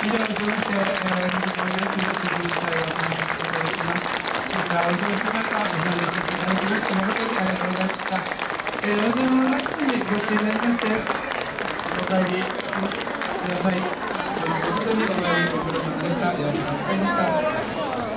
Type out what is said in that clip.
お忙しい中、ご参加いただきまして、誠にありがとうございました。えー、お茶の中にご注意になりまして、お帰りください。本当にお帰りご苦労様でした。よろしくお願いました。